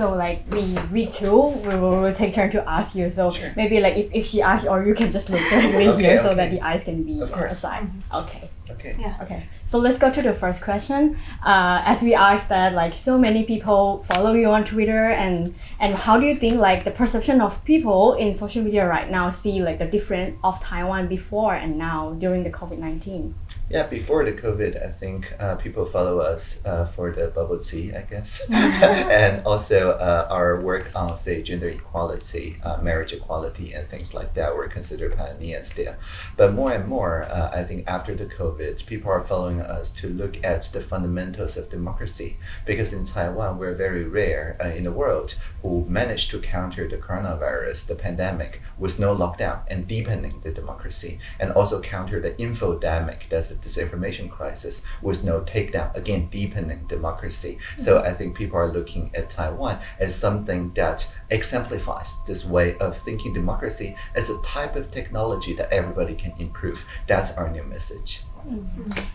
So like we we two we will, will take turn to ask you. So Sure. maybe like if, if she asks or you can just look directly Okay, here so that the eyes can be aside. Mm-hmm. Okay. Okay. Yeah. Okay, so let's go to the first question. Uh, as we asked that, like so many people follow you on Twitter, and and how do you think like the perception of people in social media right now see like the difference of Taiwan before and now during the COVID nineteen? Yeah, before the COVID, I think uh, people follow us uh, for the bubble tea, I guess, and also uh, our work on, say, gender equality, uh, marriage equality, and things like that were considered pioneers there. But more and more, uh, I think after the COVID, people are following us to look at the fundamentals of democracy, because in Taiwan, we're very rare uh, in the world who managed to counter the coronavirus, the pandemic, with no lockdown and deepening the democracy, and also counter the infodemic, that's the disinformation crisis, with no takedown, again, deepening democracy. So I think people are looking at Taiwan as something that exemplifies this way of thinking democracy as a type of technology that everybody can improve. That's our new message.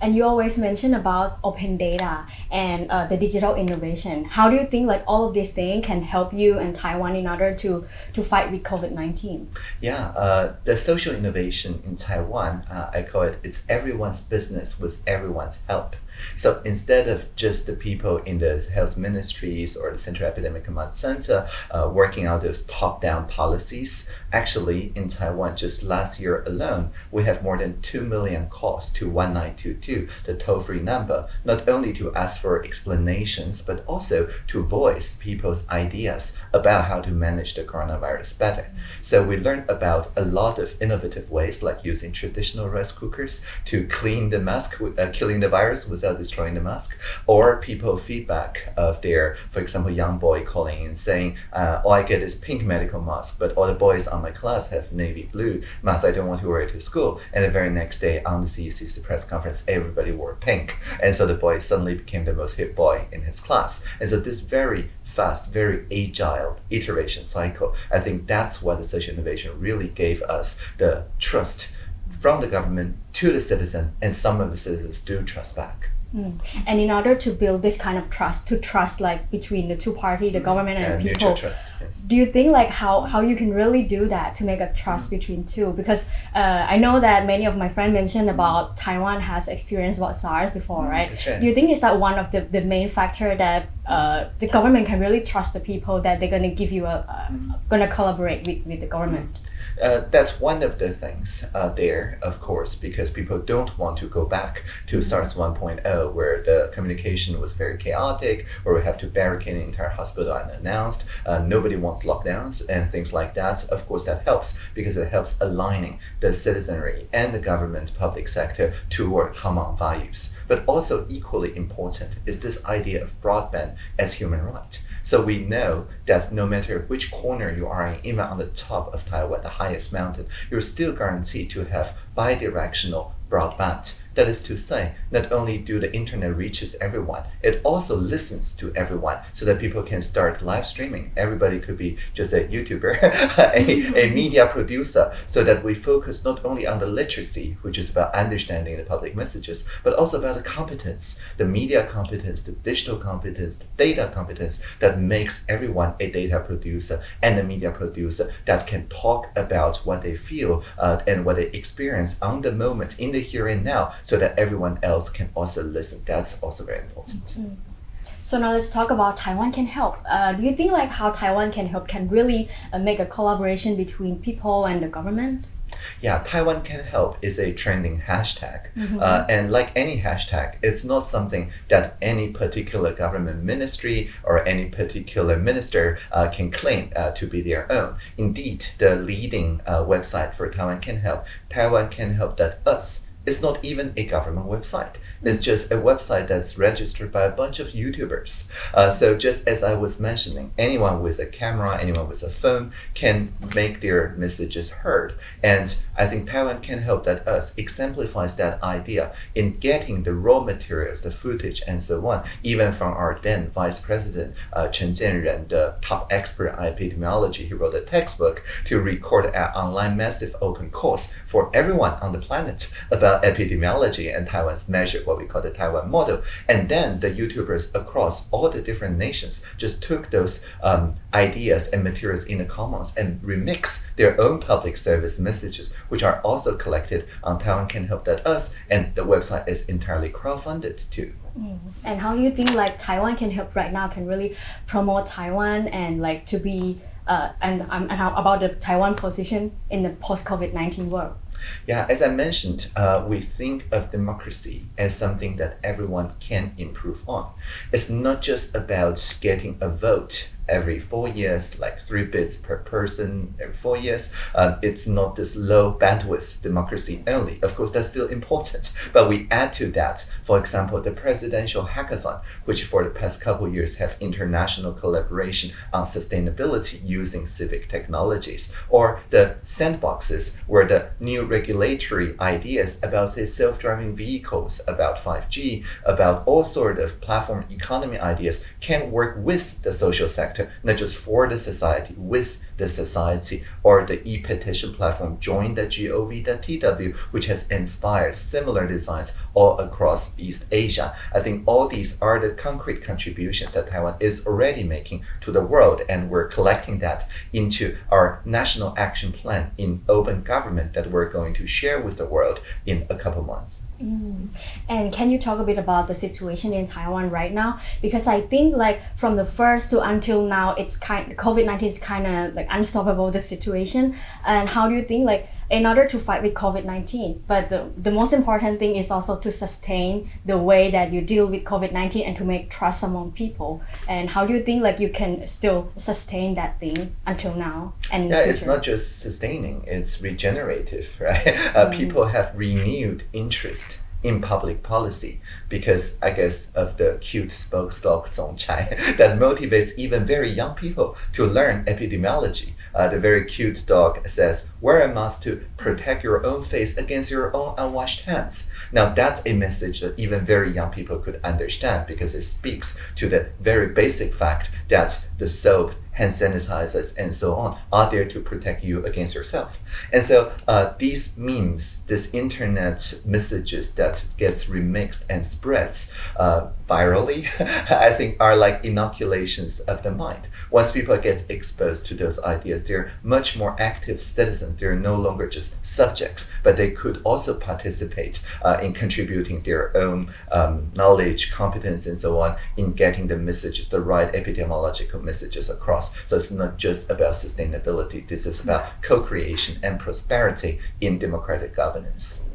And you always mention about open data and uh, the digital innovation. How do you think like all of these things can help you and Taiwan in order to to fight with COVID nineteen? Yeah, uh, the social innovation in Taiwan, uh, I call it, it's everyone's business with everyone's help. So instead of just the people in the health ministries or the Central Epidemic Command Center uh, working out those top-down policies, actually in Taiwan, just last year alone, we have more than 2 million calls to 1922, the toll-free number, not only to ask for explanations, but also to voice people's ideas about how to manage the coronavirus better. So we learned about a lot of innovative ways, like using traditional rice cookers to clean the mask, uh, killing the virus destroying the mask, or people feedback of their, for example, young boy calling and saying, uh, "All I get is pink medical mask, but all the boys on my class have navy blue mask. I don't want to wear it to school." And the very next day on the CECC press conference, everybody wore pink, and so the boy suddenly became the most hip boy in his class. And so this very fast, very agile iteration cycle. I think that's what the social innovation really gave us the trust from the government to the citizen, and some of the citizens do trust back. Mm. And in order to build this kind of trust, to trust like between the two party, the government and the people, trust, yes. do you think like how, how you can really do that to make a trust between two? Because uh, i know that many of my friends mentioned about taiwan has experienced about sars before right? right. do you think is that one of the, the main factor that uh, the government can really trust the people that they're going to give you a, a going to collaborate with, with the government Uh, that's one of the things uh, there, of course, because people don't want to go back to SARS 1.0, where the communication was very chaotic, where we have to barricade the entire hospital unannounced. Uh, nobody wants lockdowns and things like that. Of course, that helps because it helps aligning the citizenry and the government public sector toward common values. But also equally important is this idea of broadband as human right. So we know that no matter which corner you are in, even on the top of Taiwan, the highest mountain, you're still guaranteed to have bidirectional broadband. That is to say, not only do the internet reaches everyone, it also listens to everyone so that people can start live streaming. Everybody could be just a YouTuber, a, a media producer, so that we focus not only on the literacy, which is about understanding the public messages, but also about the competence, the media competence, the digital competence, the data competence that makes everyone a data producer and a media producer that can talk about what they feel uh, and what they experience on the moment, in the here and now, so that everyone else can also listen. That's also very important. so now let's talk about taiwan can help uh, do you think like how taiwan can help can really uh, make a collaboration between people and the government Yeah, Taiwan Can Help is a trending hashtag. Uh, and like any hashtag, it's not something that any particular government ministry or any particular minister uh, can claim uh, to be their own. Indeed, the leading uh, website for Taiwan Can Help, Taiwan Can Help.us, is not even a government website. It's just a website that's registered by a bunch of YouTubers. Uh, so just as I was mentioning, anyone with a camera, anyone with a phone can make their messages heard. And I think Taiwan Can Help.us exemplifies that idea in getting the raw materials, the footage, and so on, even from our then Vice President uh, Chen Chien-jen, the top expert on epidemiology. He wrote a textbook to record an online massive open course for everyone on the planet about epidemiology and Taiwan's measure, what we call the Taiwan model. And then the YouTubers across all the different nations just took those um, ideas and materials in the commons and remix their own public service messages, which are also collected on Taiwan Can Help.us, and the website is entirely crowdfunded too. And how do you think like Taiwan can help right now can really promote Taiwan and like to be uh, and um, and about the Taiwan position in the post COVID nineteen world? Yeah, as I mentioned, uh, we think of democracy as something that everyone can improve on. It's not just about getting a vote every four years, like three bits per person every four years. Um, it's not this low bandwidth democracy only. Of course, that's still important, but we add to that, for example, the presidential hackathon, which for the past couple years have international collaboration on sustainability using civic technologies, or the sandboxes where the new regulatory ideas about say self-driving vehicles, about 5G, about all sort of platform economy ideas can work with the social sector, not just for the society, with the society, or the e-petition platform join.gov.tw, which has inspired similar designs all across East Asia. I think all these are the concrete contributions that Taiwan is already making to the world, and we're collecting that into our national action plan in open government that we're going to share with the world in a couple months. Mm. And can you talk a bit about the situation in Taiwan right now? Because I think like from the first to until now, it's kind COVID nineteen is kind of like unstoppable the situation. And how do you think like in order to fight with COVID nineteen, but the the most important thing is also to sustain the way that you deal with COVID nineteen and to make trust among people. And how do you think like you can still sustain that thing until now and Yeah, it's not just sustaining, it's regenerative, right? Uh, people have renewed interest in public policy because I guess of the cute spokesdog Zong Chai that motivates even very young people to learn epidemiology. Uh, the very cute dog says, wear a mask to protect your own face against your own unwashed hands. Now that's a message that even very young people could understand because it speaks to the very basic fact that the soap hand sanitizers and so on are there to protect you against yourself. And so uh, these memes, this internet messages that gets remixed and spreads uh, virally, I think are like inoculations of the mind. Once people get exposed to those ideas, they're much more active citizens. They're no longer just subjects, but they could also participate uh, in contributing their own um, knowledge, competence, and so on in getting the messages, the right epidemiological messages across. So it's not just about sustainability. This is about co-creation and prosperity in democratic governance.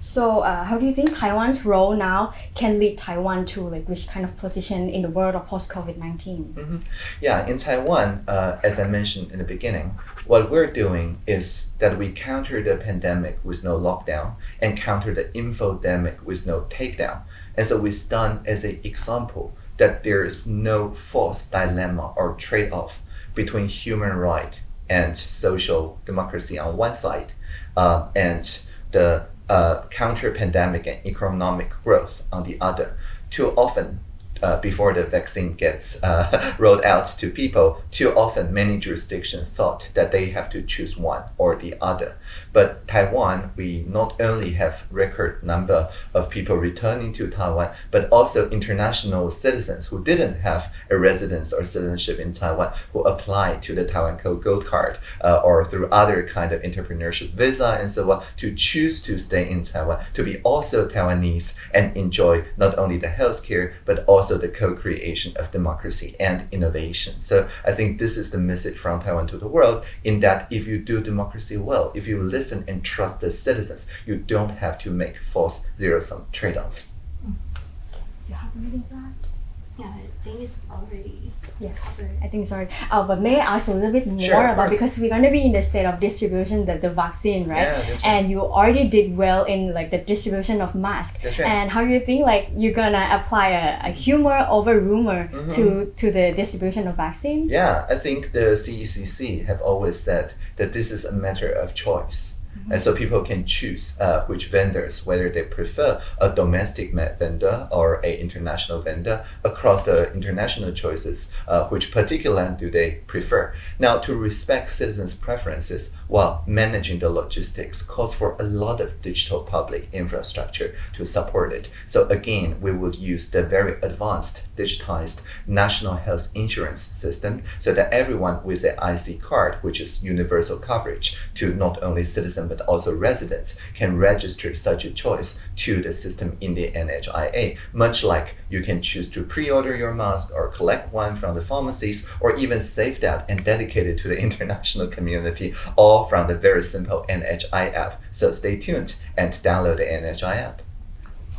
So, uh, how do you think Taiwan's role now can lead Taiwan to like which kind of position in the world of post COVID 19 Yeah, in Taiwan, uh, as I mentioned in the beginning, what we're doing is that we counter the pandemic with no lockdown and counter the infodemic with no takedown. And so we stand as an example that there is no false dilemma or trade-off between human right and social democracy on one side, uh, and the uh, counter pandemic and economic growth on the other. Too often, uh, before the vaccine gets uh, rolled out to people, too often many jurisdictions thought that they have to choose one or the other. But Taiwan, we not only have record number of people returning to Taiwan, but also international citizens who didn't have a residence or citizenship in Taiwan who applied to the Taiwan Code Gold Card uh, or through other kind of entrepreneurship visa and so on to choose to stay in Taiwan, to be also Taiwanese and enjoy not only the healthcare but also the co-creation of democracy and innovation. So I think this is the message from Taiwan to the world in that if you do democracy well, if you listen and trust the citizens, you don't have to make false zero-sum trade-offs. You have anything to add? Yeah, I think it's already Yes, covered. I think sorry. Oh, but may I ask a little bit more Sure, about because we're gonna be in the state of distribution the, the vaccine, right? Yeah, right. And you already did well in like the distribution of masks. That's right. And how do you think like you're gonna apply a, a humor over rumor Mm-hmm. to to the distribution of vaccine? Yeah, I think the CECC have always said that this is a matter of choice. And so people can choose uh, which vendors, whether they prefer a domestic vendor or a international vendor. Across the international choices, uh, which particular land do they prefer? Now, to respect citizens' preferences while managing the logistics calls for a lot of digital public infrastructure to support it. So again, we would use the very advanced digitized national health insurance system so that everyone with an IC card, which is universal coverage to not only citizens but also residents, can register such a choice to the system in the NHIA, much like you can choose to pre-order your mask or collect one from the pharmacies or even save that and dedicate it to the international community, all from the very simple NHI app. So stay tuned and download the NHI app.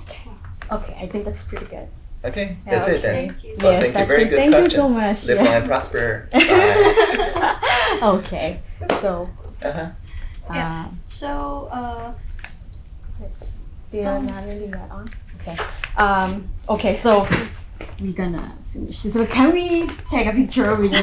Okay. Okay, I think that's pretty good. Okay, Yeah, that's it then. Thank you. Well, Yes, thank you. Very it. good Thank you so much. Live Yeah. long and prosper. Bye. okay. So, uh-huh. Yeah. um, So, uh, let's do you Um, to leave that on? Okay. Um, okay, so we're gonna finish. So can we take a picture with